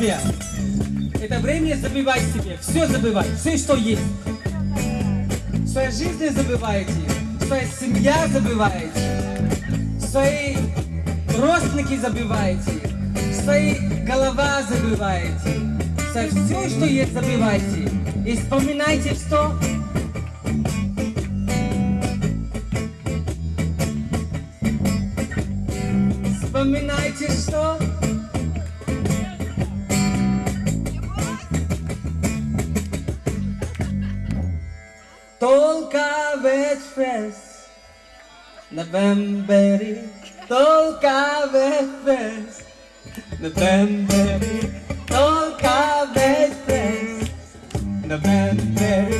себе. Это время забывай себе. Все забывай. Все, что есть. Своей жизни забываете. Своя семья забываете. Свои родственники забываете. Свои голова забываете. Со все, что есть, забывайте. И вспоминайте, что Вспоминайте, что November tolka veces Novemberi tolka veces Novemberi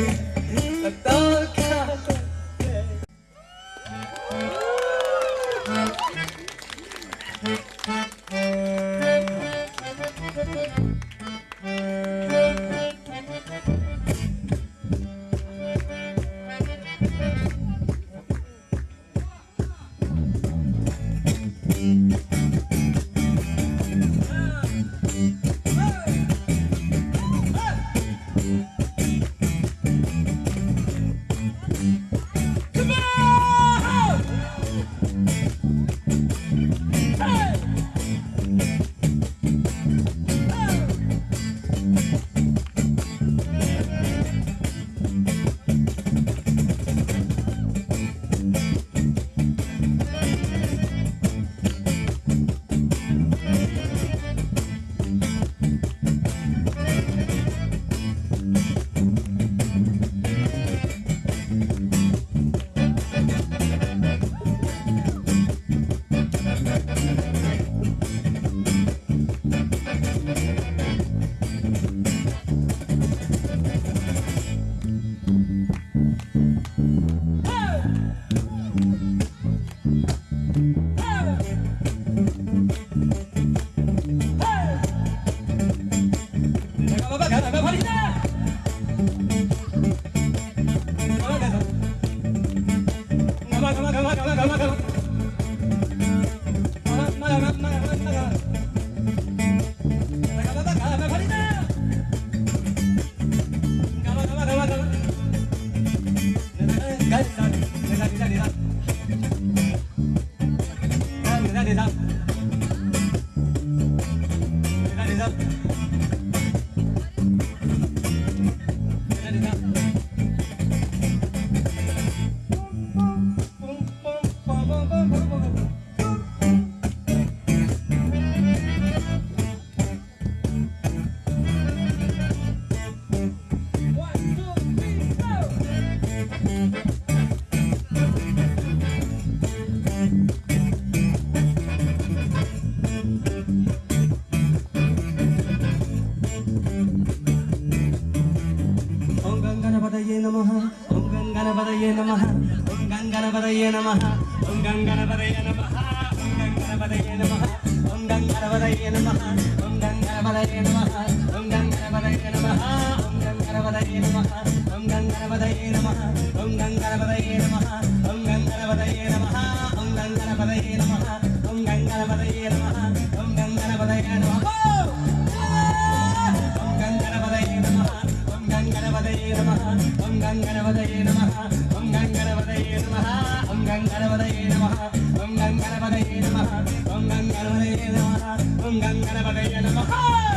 Let it up. Om Gangana Padaye Namaha Om Gangana Padaye Namaha Om Gangana Padaye Namaha Om Gangana Padaye Namaha Om Gangana Padaye Namaha Om Gangana Padaye Namaha Om Gangana Padaye Namaha Om Gangana Padaye Namaha Om Gangana Padaye Namaha Om Gangana Padaye Namaha Om Gangana Padaye Namaha Om Gangana Padaye Namaha Om Gangana Padaye Namaha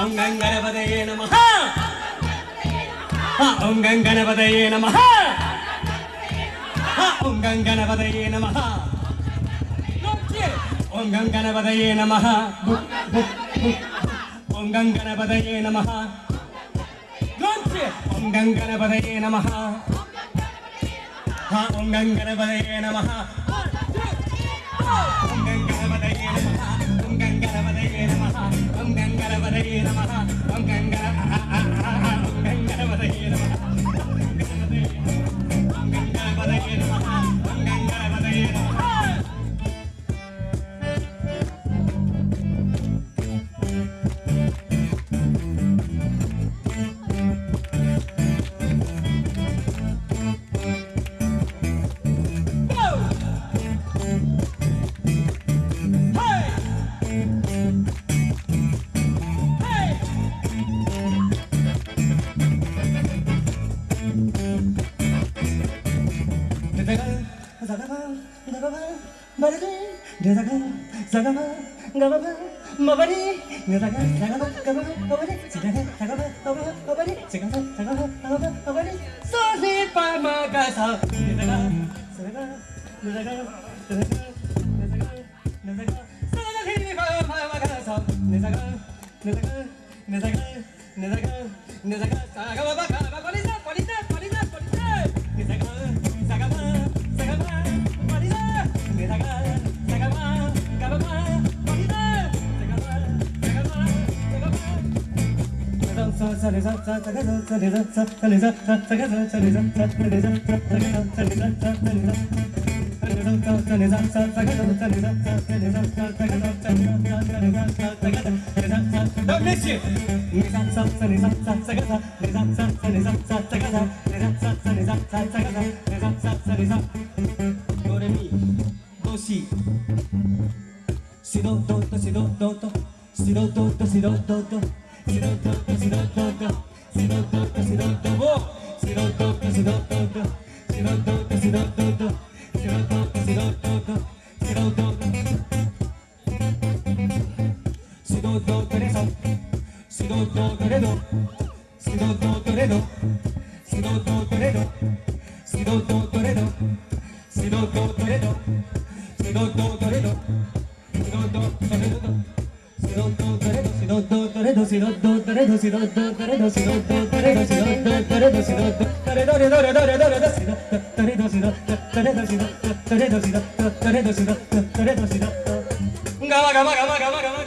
ಅಂಗಂಗಣಪದಯೇ ನಮಃ ಅಂಗಂಗಣಪದಯೇ ನಮಃ ಅಂಗಂಗಣಪದಯೇ ನಮಃ ಗಂಗಣಪದಯೇ ನಮಃ ಓಂ ಗಂಗಣಪದಯೇ ನಮಃ ಓಂ ಗಂಗಣಪದಯೇ ನಮಃ ಓಂ ಗಂಗಣಪದಯೇ ನಮಃ ಓಂ ಗಂಗಣಪದಯೇ ನಮಃ Om Gangara Vadaye Namaha. Om Gangara ah, ah, ah, Om Gangara Om Gangara 내다가 사가마 가바바 마바리 내다가 사가마 가바바 마바리 지다가 사가마 가바바 마바리 지가가 사가마 가바바 마바리 소리 파마가사 내다가 사가 내다가 내다가 내다가 내다가 소리 파마가사 내다가 내다가 내다가 내다가 내다가 사가마 가바바리사 바리사 바리사 바리사 내다가 ドレミドシシドドドシドドドシドドドシドドドどんどんどれどしどどどれどしどどどれどしどどどれどしどどどれどしどどどれどれどれどれどれどしどどれどしどどれどしどどれどしどどれどしどどれどしどどれどしどガマガマガマガマ